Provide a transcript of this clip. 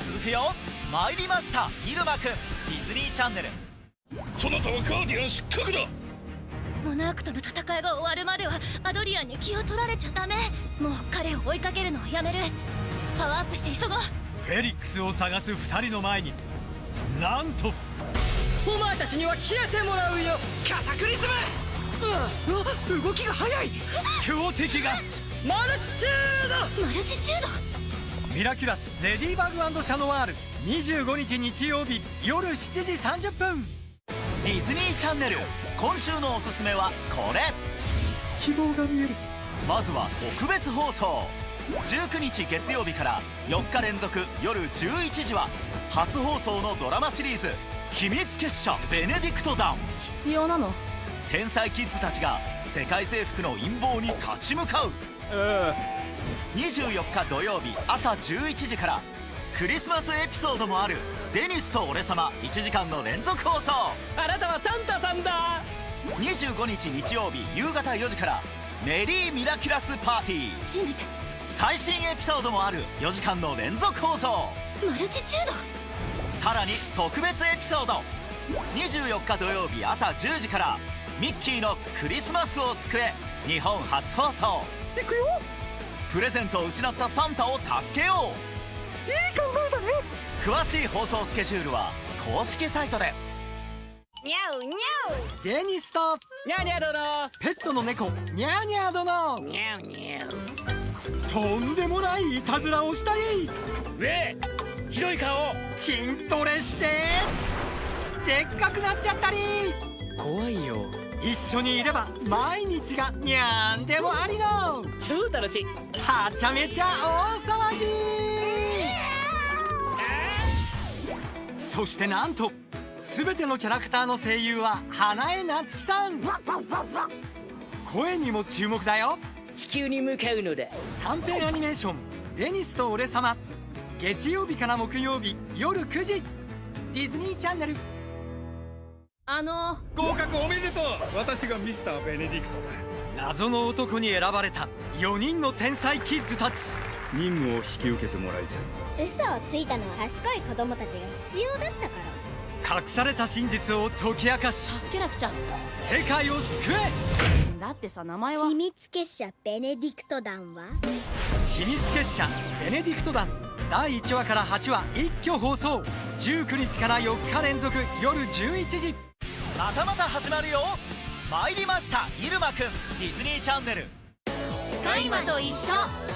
続くよ。参りました。イルマくん。ディズニーチャンネル。そなたはガーディアン失格だ。モナークとの戦いが終わるまではアドリアンに気を取られちゃダメ。もう彼を追いかけるのをやめる。パワーアップして急ごう。フェリックスを探す2人の前に。なんと。お前たちには消えてもらうよ。カタクリズムうわ動きが速い。強敵が。マルチチューマルチチュード？ミラキュラスレディバグシャノワール。25日日曜日夜7時30分。ディズニーチャンネル。今週のおすすめはこれ。希望が見える。まずは特別放送。19日月曜日から4日連続夜11時は初放送のドラマシリーズ「秘密結社ベネディクト団」必要なの？天才キッズたちが世界征服の陰謀に立ち向かう24日土曜日朝11時から。クリスマスエピソードもある「デニスと俺様」1時間の連続放送。あなたはサンタさんだ。25日日曜日夕方4時から「メリーミラキュラスパーティー」信じて。最新エピソードもある。4時間の連続放送。マルチチュードさらに特別エピソード。24日土曜日朝10時から。ミッキーのクリスマスを救え。日本初放送。いくよプレゼントを失ったサンタを助けよう。いい考えだね。詳しい放送スケジュールは公式サイトで。ニャウニャウデニスとニャニャ殿。ペットの猫。ニャーニャー殿。ニャウニャウとんでもないいたずらをしたりウェ広い顔。筋トレして。でっかくなっちゃったり一緒にいれば毎日がにゃんでもありの。超楽しい。はちゃめちゃ大騒ぎ。そしてなんと全てのキャラクターの声優は花江夏樹さん。声にも注目だよ。地球に向かうのだ。短編アニメーション「デニスと俺様」月曜日から木曜日夜9時。ディズニーチャンネルあの。合格おめでとう。私がミスターベネディクト。だ謎の男に選ばれた。4人の天才キッズたち。任務を引き受けてもらいたい。嘘をついたのは賢い子供たちが必要だったから。隠された真実を解き明かし。助けなくちゃ。世界を救え。だってさ名前は。秘密結社ベネディクト団は？秘密結社ベネディクト団。第1話から8話一挙放送。19日から4日連続。夜11時またまた始まるよ。参りました。入間くん。ディズニーチャンネル。スカイマと一緒。